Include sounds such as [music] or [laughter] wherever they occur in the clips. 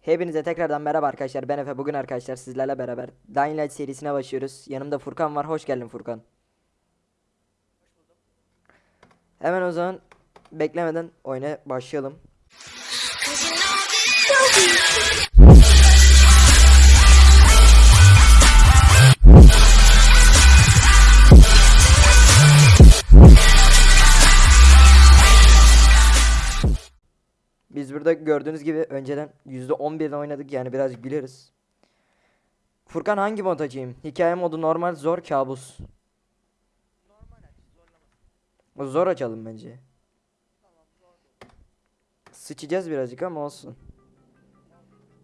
Hepinize tekrardan merhaba arkadaşlar. Ben Efe. Bugün arkadaşlar sizlerle beraber Dying Light serisine başlıyoruz. Yanımda Furkan var. Hoş geldin Furkan. Hemen o zaman beklemeden oyuna başlayalım. Biz burada gördüğünüz gibi önceden %11'den oynadık yani biraz biliyoruz. Furkan hangi mod açayım? Hikaye modu normal, zor, kabus. O Zor açalım bence. Sıçacağız birazcık ama olsun.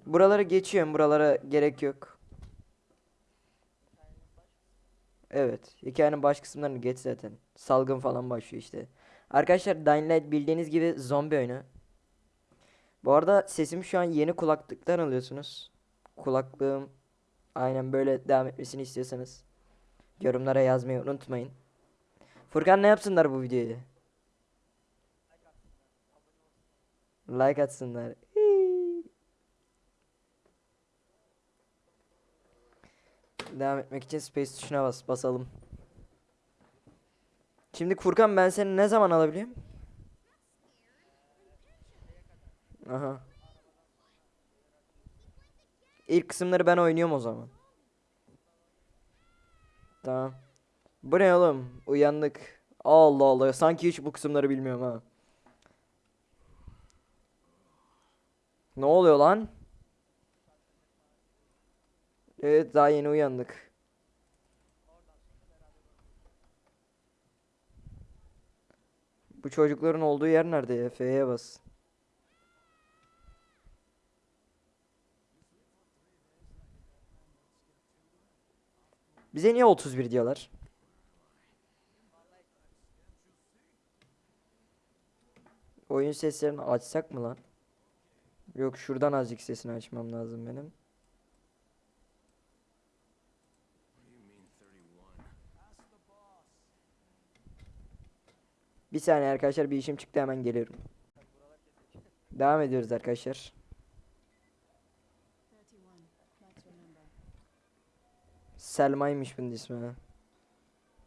Buraları geçiyorum. Buralara gerek yok. Evet. Hikayenin baş kısımlarını geç zaten. Salgın falan başlıyor işte. Arkadaşlar Dying Light bildiğiniz gibi zombi oyunu. Bu arada sesimi şu an yeni kulaklıktan alıyorsunuz. Kulaklığım aynen böyle devam etmesini istiyorsanız yorumlara yazmayı unutmayın. Furkan ne yapsınlar bu videoyu? Like atsınlar. Devam etmek için space tuşuna bas basalım. Şimdi Furkan ben seni ne zaman alabiliyorum? Aha. İlk kısımları ben oynuyorum o zaman. Tamam. Bu ne oğlum? Uyandık. Allah Allah. Sanki hiç bu kısımları bilmiyorum ha. Ne oluyor lan? Evet daha yeni uyandık. Bu çocukların olduğu yer nerede? F'ye bas. Bize niye 31 diyorlar? Oyun seslerini açsak mı lan? Yok şuradan azıcık sesini açmam lazım benim. Bir saniye arkadaşlar bir işim çıktı hemen geliyorum. Devam ediyoruz arkadaşlar. Selma'ymış bunun ismi.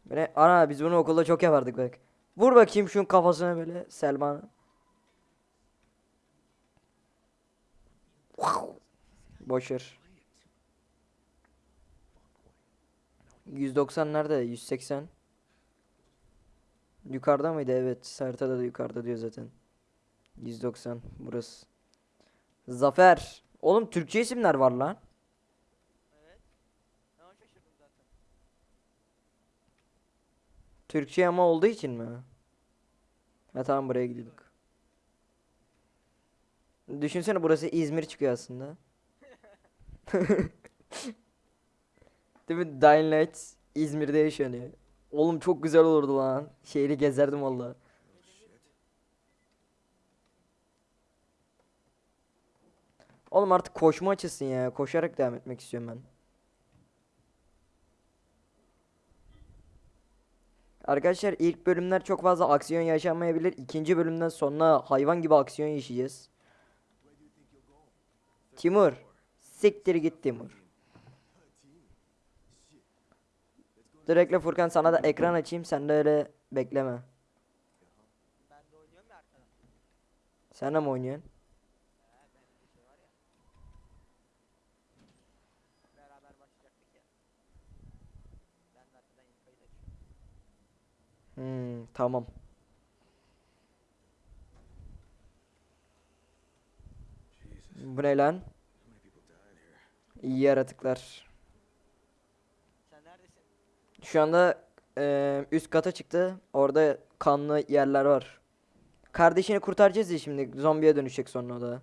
Böyle ana biz bunu okulda çok yapardık bak. Vur bakayım şunun kafasına böyle Selma. Boşver. 190 nerede? 180. Yukarıda mıydı? Evet. Haritada da yukarıda diyor zaten. 190 burası. Zafer. Oğlum Türkçe isimler var lan. Türkçe ama olduğu için mi? Ha tamam buraya gidiyorduk. Düşünsene burası İzmir çıkıyor aslında. [laughs] Değil mi? Dying Light İzmir'de yaşanıyor. Oğlum çok güzel olurdu lan. Şehri gezerdim valla. Oğlum artık koşma açılsın ya. Koşarak devam etmek istiyorum ben. Arkadaşlar ilk bölümler çok fazla aksiyon yaşanmayabilir. İkinci bölümden sonra hayvan gibi aksiyon yaşayacağız. Timur. Siktir git Timur. Direktle Furkan sana da ekran açayım. Sen de öyle bekleme. Sen de mi oynuyorsun? Beraber başlayacaktık ya. Ben de arkadan yeni kayıt açıyorum. Hmm, tamam. Bu ne lan? İyi yaratıklar. Şu anda eee, üst kata çıktı. Orada kanlı yerler var. Kardeşini kurtaracağız ya şimdi. Zombiye dönüşecek sonra o da. Ha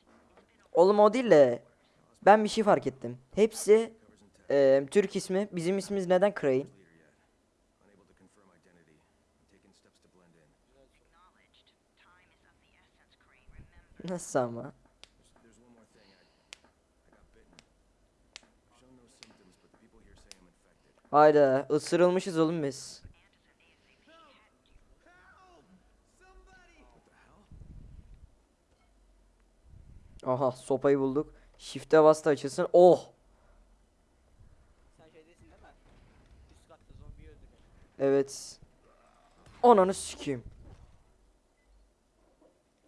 tamam tamam. Oğlum o değil de ben bir şey fark ettim. Hepsi eee, Türk ismi. Bizim ismimiz neden Crane? Nasıl ama? Hayda ısırılmışız oğlum biz. Aha sopayı bulduk. Shift'e bas da açılsın. Oh! Sen şeydesin değil mi? Üst katta zombiyi öldürüyor. Evet. Ananı sikeyim.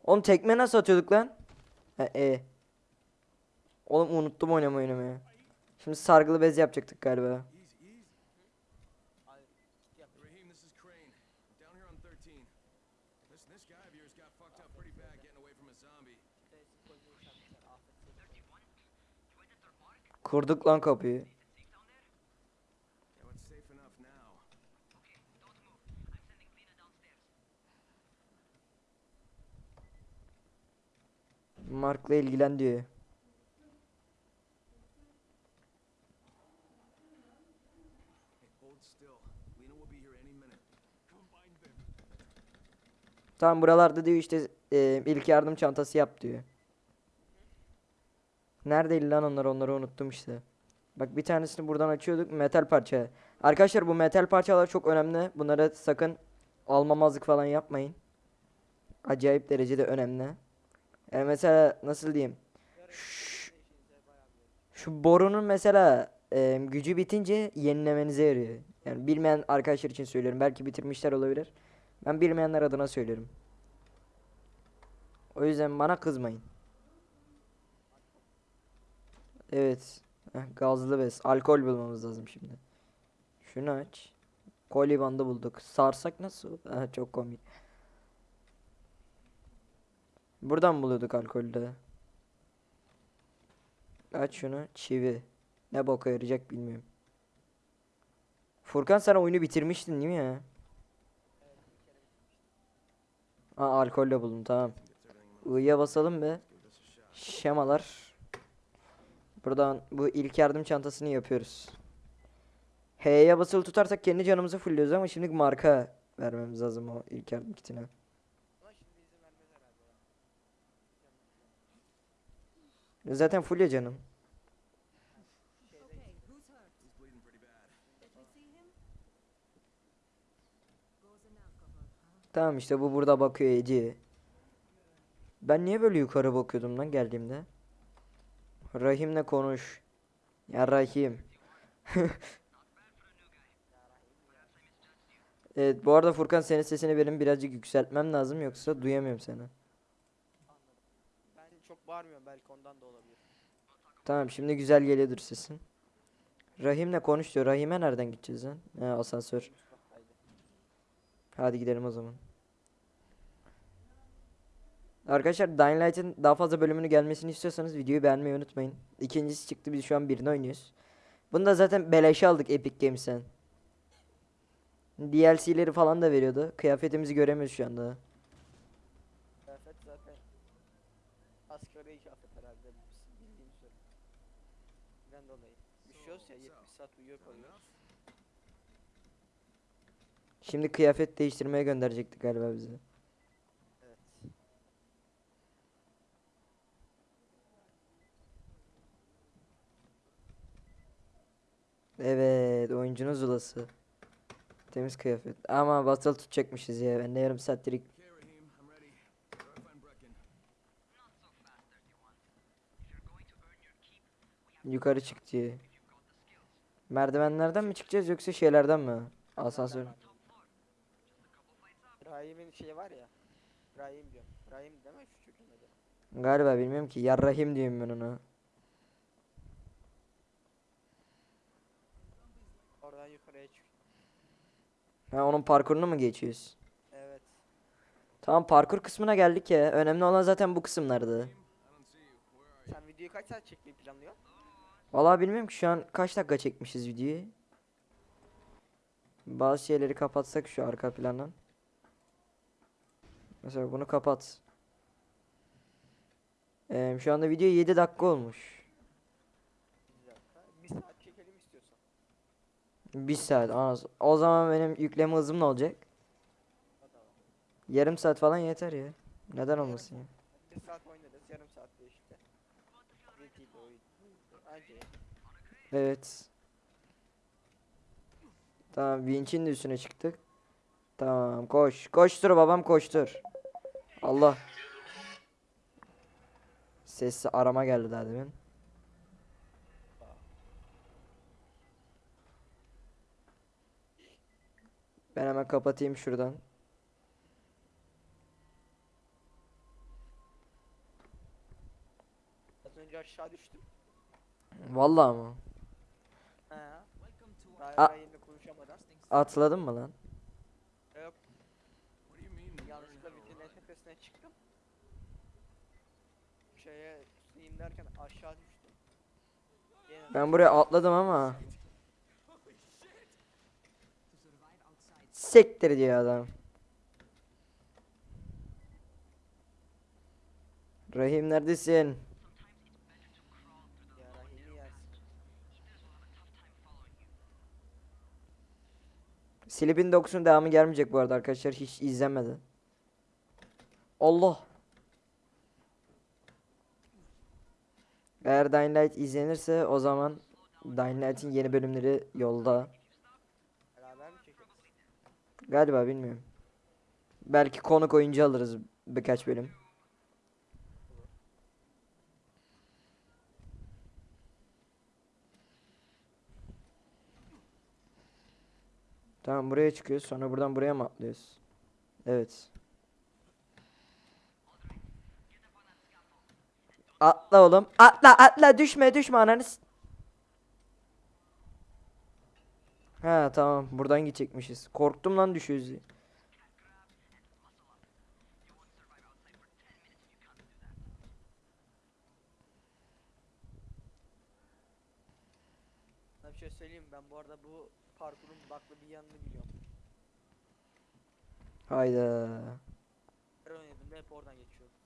Oğlum tekme nasıl atıyorduk lan? He, e. Oğlum unuttum oynamayı oynamayı. Şimdi sargılı bez yapacaktık galiba. Kurduk lan kapıyı. Mark'la ilgilen diyor. Tam buralarda diyor işte e, ilk yardım çantası yap diyor. Neredeydi lan onlar onları unuttum işte. Bak bir tanesini buradan açıyorduk metal parça. Arkadaşlar bu metal parçalar çok önemli. Bunlara sakın almamazlık falan yapmayın. Acayip derecede önemli. Yani mesela nasıl diyeyim? Şş, Şu borunun mesela e, gücü bitince yenilemenize yarıyor. Yani bilmeyen arkadaşlar için söylüyorum. Belki bitirmişler olabilir. Ben bilmeyenler adına söylüyorum. O yüzden bana kızmayın. Evet. Gazlı bez. Alkol bulmamız lazım şimdi. Şunu aç. Koli bandı bulduk. Sarsak nasıl? Ha, çok komik. Buradan buluyorduk alkolü de. Aç şunu. Çivi. Ne boka yarayacak bilmiyorum. Furkan sen oyunu bitirmiştin değil mi ya? Aa alkol de buldum tamam. I'ya basalım be. Şemalar. Buradan bu ilk yardım çantasını yapıyoruz. H'ye basılı tutarsak kendi canımızı fulluyoruz ama şimdi marka vermemiz lazım o ilk yardım kitine. Zaten full ya canım. Tamam işte bu burada bakıyor Ece. Ben niye böyle yukarı bakıyordum lan geldiğimde? Rahim'le konuş. Ya Rahim. [laughs] Evet bu arada Furkan senin sesini benim birazcık yükseltmem lazım yoksa duyamıyorum seni. Ben çok bağırmıyorum belki ondan da olabilir. Tamam şimdi güzel geliyordur sesin. Rahim'le konuş diyor. Rahim'e nereden gideceğiz lan? He asansör. Hadi gidelim o zaman. Arkadaşlar Dying Light'ın daha fazla bölümünü gelmesini istiyorsanız videoyu beğenmeyi unutmayın. İkincisi çıktı biz şu an birini oynuyoruz. Bunu da zaten beleşe aldık Epic Games'ten. DLC'leri falan da veriyordu. Kıyafetimizi göremiyoruz şu anda. Kıyafet zaten asgari kıyafet herhalde bildiğim üzere. Ben dolayı. Üşüyoruz ya 70 saat uyuyor kalıyoruz. Şimdi kıyafet değiştirmeye gönderecektik galiba bizi. Evet. Evet oyuncunun zulası. Temiz kıyafet. Ama basılı tutacakmışız ya. Ben de yarım saattir yukarı çık diye. Merdivenlerden mi çıkacağız yoksa şeylerden mi? Asansör. Rahim'in şeyi var ya. Rahim diyorum. Rahim şu çocuğun adı. Galiba bilmiyorum ki. Yarrahim diyorum ben ona. Oradan yukarıya çık. Ha onun parkurunu mu geçiyoruz? Evet. Tamam parkur kısmına geldik ya. Önemli olan zaten bu kısımlardı. Sen videoyu kaç saat çekmeyi planlıyorsun? Vallahi bilmiyorum ki şu an kaç dakika çekmişiz videoyu. Bazı şeyleri kapatsak şu arka plandan. Mesela bunu kapat. Ee, şu anda video 7 dakika olmuş. Bir dakika. Bir saat çekelim istiyorsan. 1 saat. az. O zaman benim yükleme hızım ne olacak? Yarım saat falan yeter ya. Neden olmasın ya? Bir saat oynarız. Yarım saatte işte. Zeytiydi oyun. Anca ya. Evet. Tamam vinçin de üstüne çıktık. Tamam koş. Koştur babam koştur. Allah. Sesli arama geldi daha demin. Ben hemen kapatayım şuradan. Az önce aşağı düştüm. Vallahi mı? He. A- Daha yayında konuşamadan. Atladın mı lan? Yok. Yanlışlıkla en tepesine çıktım. Şeye tutayım derken aşağı düştüm. Yine Ben buraya atladım ama. Sektir diyor adam. Rahim neredesin? Silipin dokusunun devamı gelmeyecek bu arada arkadaşlar hiç izlenmedi. Allah. Eğer Dying Light izlenirse o zaman Dying Light'in yeni bölümleri yolda. Galiba bilmiyorum. Belki konuk oyuncu alırız birkaç bölüm. Tamam buraya çıkıyoruz sonra buradan buraya mı atlıyoruz? Evet. Atla oğlum. Atla atla düşme düşme ananı. Ha tamam buradan gidecekmişiz. Korktum lan düşüyoruz bir şey söyleyeyim ben bu arada bu parkurun baklı bir yanını biliyorum. Hayda. Her oynadığımda hep oradan geçiyorum.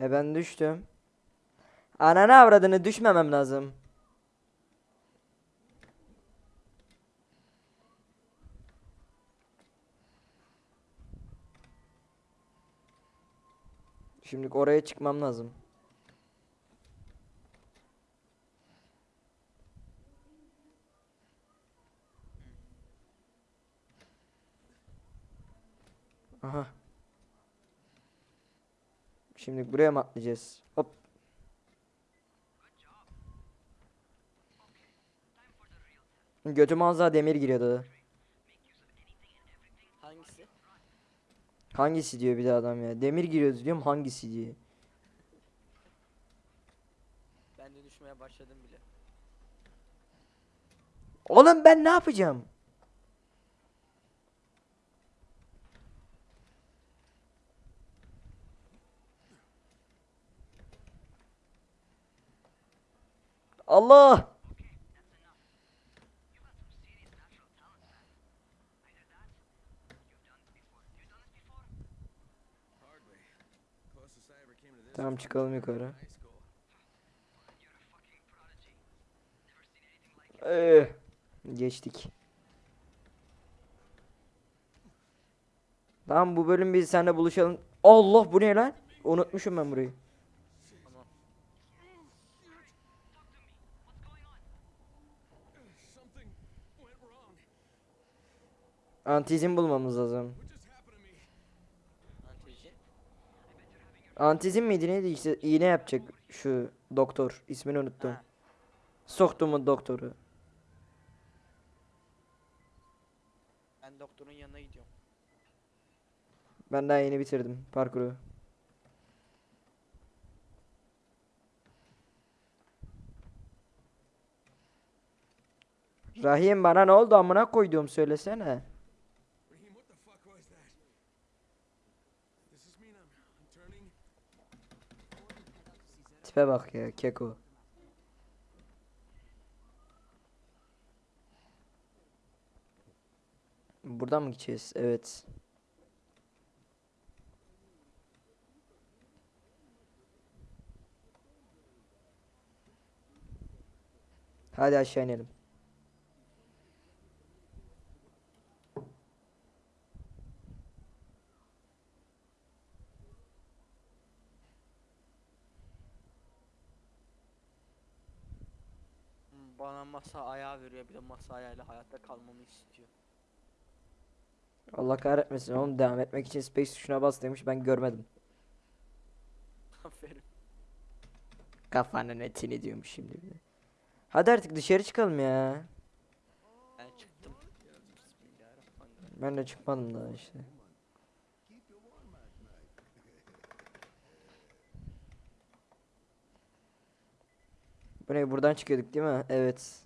E ben düştüm. Ananı avradını düşmemem lazım. Şimdi oraya çıkmam lazım. Aha. Şimdi buraya mı atlayacağız? Hop. Götüme az daha demir giriyordu. Hangisi? Hangisi diyor bir de adam ya. Demir giriyordu diyorum hangisi diye. Ben de düşmeye başladım bile. Oğlum ben ne yapacağım? Allah! Tamam çıkalım yukarı. Ee, geçtik. Tamam bu bölüm biz seninle buluşalım. Allah bu ne lan? Unutmuşum ben burayı. Antizin bulmamız lazım. Antizin miydi neydi işte iğne yapacak şu doktor ismini unuttum. Ha. Soktu mu doktoru? Ben doktorun yanına gidiyorum. Ben daha yeni bitirdim parkuru. Rahim bana ne oldu amına koyduğum söylesene. Tipe bak ya keko. Buradan mı gideceğiz? Evet. Hadi aşağı inelim. Hmm, Bana masa ayağı veriyor bir de masa ayağıyla hayatta kalmamı istiyor. Allah kahretmesin oğlum devam etmek için space tuşuna bas demiş ben görmedim. [laughs] Aferin. Kafanın etini diyormuş şimdi bir de. Hadi artık dışarı çıkalım ya. Ben çıktım. Ben de çıkmadım daha işte. Bu ne buradan çıkıyorduk değil mi? Evet.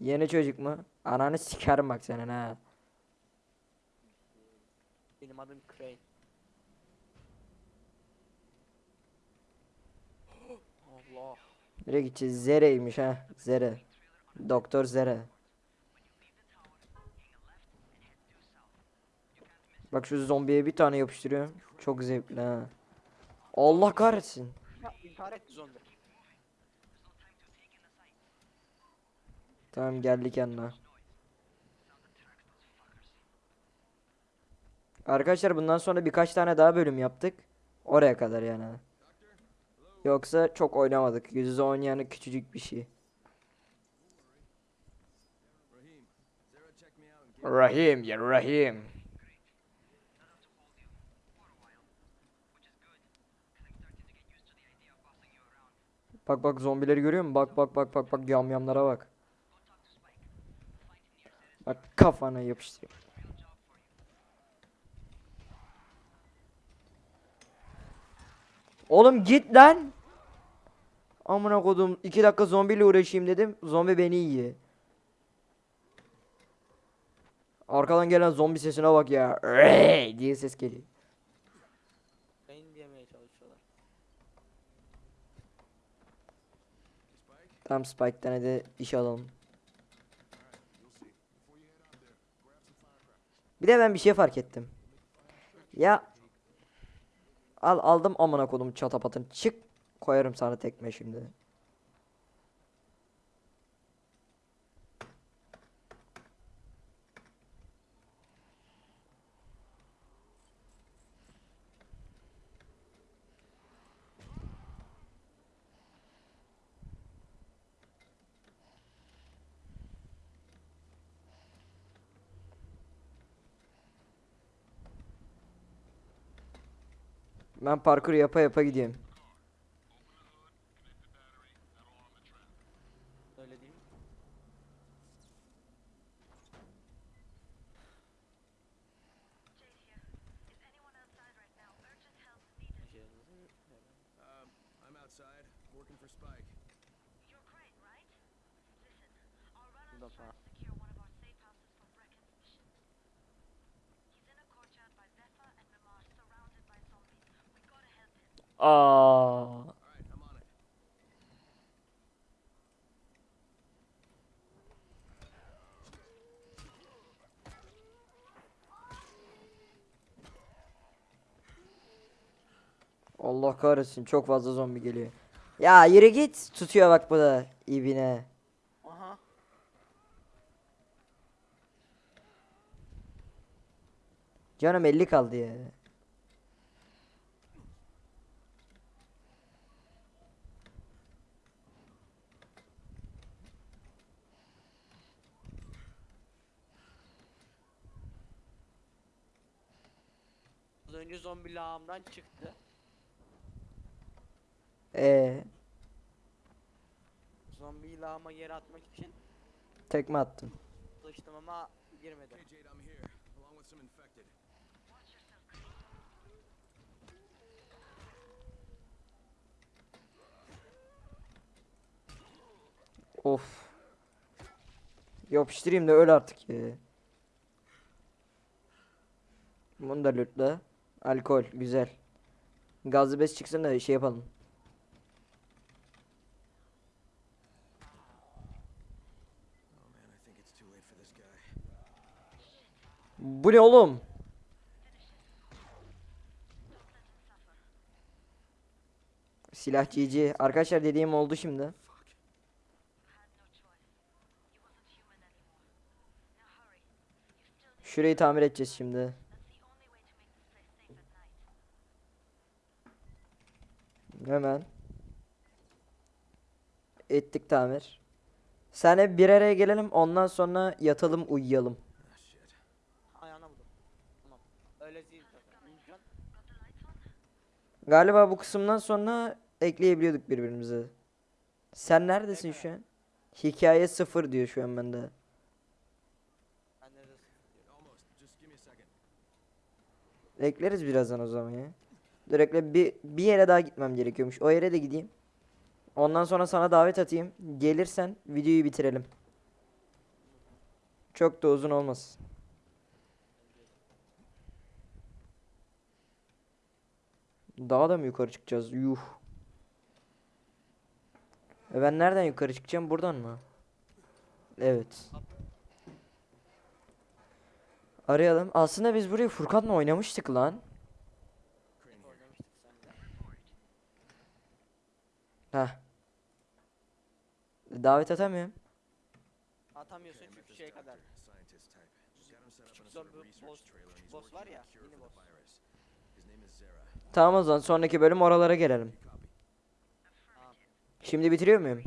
Yeni çocuk mu? Ananı sikerim bak senin ha. Benim adım Crane. [gasps] Allah. Nereye gideceğiz? Zere'ymiş ha. Zere. Doktor Zere. Bak şu zombiye bir tane yapıştırıyor. Çok zevkli ha. Allah kahretsin. İntihar etti zombi. Tamam geldik yanına. Arkadaşlar bundan sonra birkaç tane daha bölüm yaptık. Oraya kadar yani. Yoksa çok oynamadık. Yüz yüze oynayanı küçücük bir şey. Rahim ya Rahim. Bak bak zombileri görüyor musun? Bak bak bak bak bak yamyamlara bak. Bak kafana yapıştır. Oğlum git lan. Amına kodum 2 dakika zombiyle uğraşayım dedim. Zombi beni yiyor. Arkadan gelen zombi sesine bak ya. Diye ses geliyor. Tam Spike'den hadi iş alalım. Bir de ben bir şey fark ettim. Ya al aldım amına kodum çatapatın. Çık koyarım sana tekme şimdi. Ben parkur yapa yapa gidiyorum. Öyle değil mi? Um, I'm outside, working for Spike. Bundan sonra. Aa. Allah kahretsin çok fazla zombi geliyor. Ya yürü git. Tutuyor bak bu da ibine. Aha. Canım 50 kaldı ya. Az zombi lağımdan çıktı. Ee, Zombiyi lağıma yere atmak için tekme attım. çalıştım ama girmedi. Okay, Jade, I'm here, along with some infected. Of. Yapıştırayım da öl artık ya. Bunu da lütla. Alkol güzel. Gazlı bez çıksın da şey yapalım. Bu ne oğlum? Silah. Arkadaşlar dediğim oldu şimdi. Şurayı tamir edeceğiz şimdi. Hemen. Ettik tamir. Senle bir araya gelelim ondan sonra yatalım uyuyalım. Galiba bu kısımdan sonra ekleyebiliyorduk birbirimize. Sen neredesin şu an? Hikaye sıfır diyor şu an bende. Ekleriz birazdan o zaman ya. Dur ekle bir, bir yere daha gitmem gerekiyormuş. O yere de gideyim. Ondan sonra sana davet atayım. Gelirsen videoyu bitirelim. Çok da uzun olmasın. Daha da mı yukarı çıkacağız? Yuh. E ben nereden yukarı çıkacağım? Buradan mı? Evet. Arayalım. Aslında biz burayı Furkan'la oynamıştık lan. Hep oynamıştık seninle. Heh. Davet atamıyorum. Atamıyorsun çünkü doctor, kadar. Küçük zombi boss- küçük boss var ya, mini boss. Tamam o zaman sonraki bölüm oralara gelelim. Şimdi bitiriyor muyum?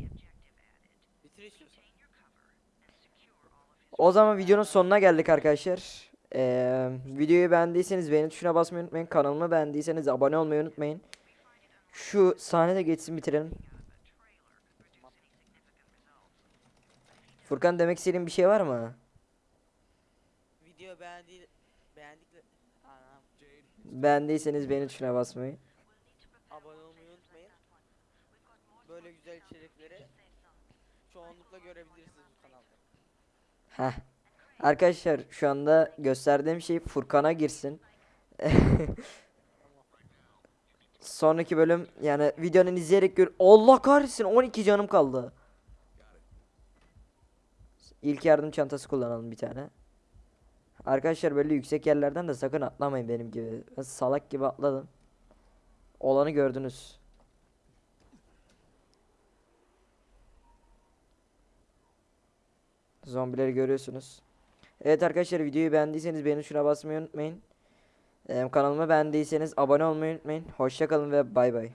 O zaman videonun sonuna geldik arkadaşlar. Ee, videoyu beğendiyseniz beğeni tuşuna basmayı unutmayın. Kanalımı beğendiyseniz abone olmayı unutmayın. Şu sahne de geçsin bitirelim. Furkan demek istediğin bir şey var mı? Video beğendi. Jade, Beğendiyseniz beğeni tuşuna basmayı. abone olmayı unutmayın. Böyle güzel içerikleri çoğunlukla görebilirsiniz bu kanalda. Heh. Arkadaşlar şu anda gösterdiğim şey Furkan'a girsin. [laughs] Sonraki bölüm yani videonun izleyerek gör. Allah kahretsin 12 canım kaldı. İlk yardım çantası kullanalım bir tane. Arkadaşlar böyle yüksek yerlerden de sakın atlamayın benim gibi. Ben salak gibi atladım. Olanı gördünüz. Zombileri görüyorsunuz. Evet arkadaşlar videoyu beğendiyseniz beğeni tuşuna basmayı unutmayın. Kanalıma beğendiyseniz abone olmayı unutmayın. Hoşça kalın ve bay bay.